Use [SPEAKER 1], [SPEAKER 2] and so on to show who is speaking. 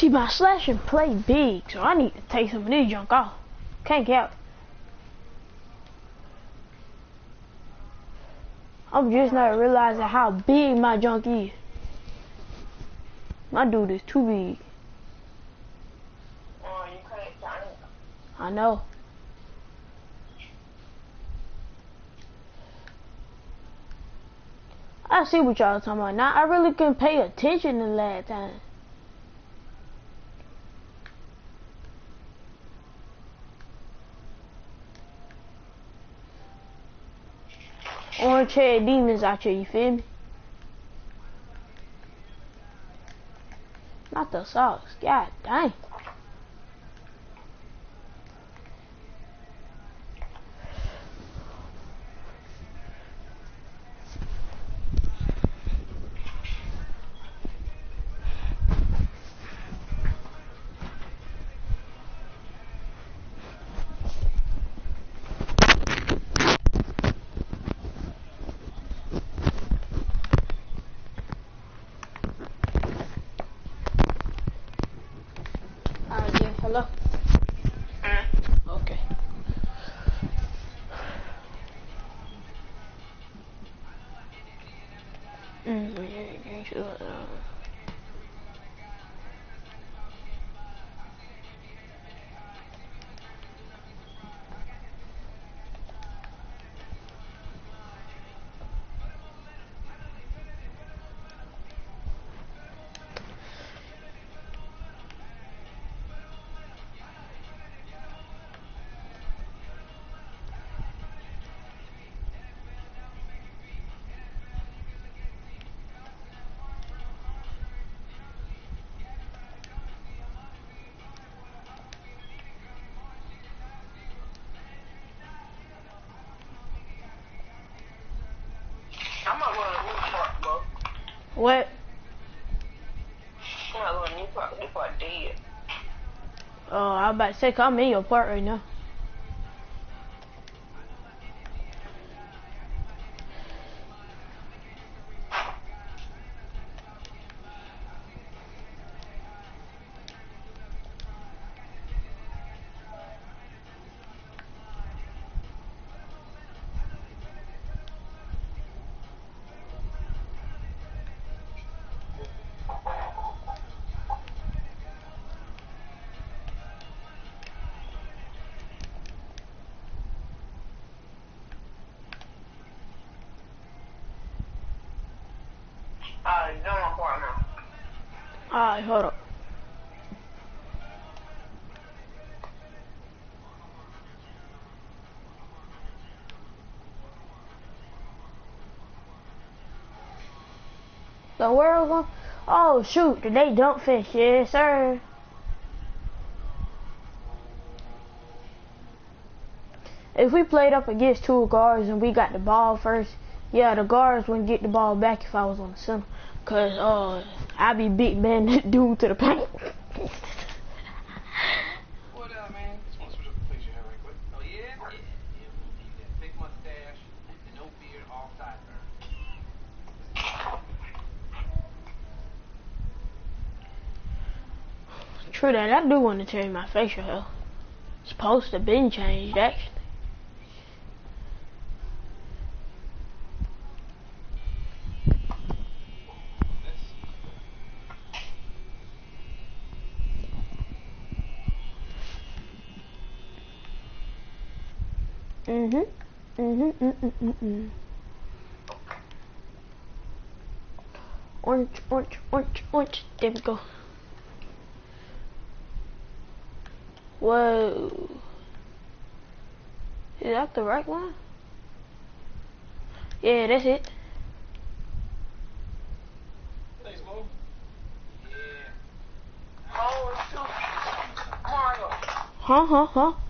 [SPEAKER 1] See, my slashing play big, so I need to take some of this junk off. Can't count. I'm just not realizing how big my junk is. My dude is too big. I know. I see what y'all talking about. Now I really couldn't pay attention the last time. Orange head demons out here, you feel me? Not the socks. God dang. Hello.
[SPEAKER 2] Mm.
[SPEAKER 1] Okay. Mm, yeah, yeah, What?
[SPEAKER 2] I'm not going to Newport. Newport dead.
[SPEAKER 1] Oh, I was about to say, I'm in your part right now. Alright, hold up. We going? Oh shoot, today dump fish, yes sir. If we played up against two guards and we got the ball first, yeah, the guards wouldn't get the ball back if I was on the center. Cause uh I'd be big man that dude to the paint.
[SPEAKER 3] What up, man? Just want to switch up the place your hair right quick. Oh, yeah? Yeah. Yeah, keep that big mustache and no beard, all sideburns.
[SPEAKER 1] True that, I do want to change my facial hair. It's supposed to been changed actually. Mhm. Mhm. Mm mm mm mm. Orange, orange, orange, orange. There we go. Whoa. Is that the right one? Yeah, that's it.
[SPEAKER 3] Thanks, Mo. Yeah.
[SPEAKER 2] Oh. Mario.
[SPEAKER 1] Huh, huh, huh.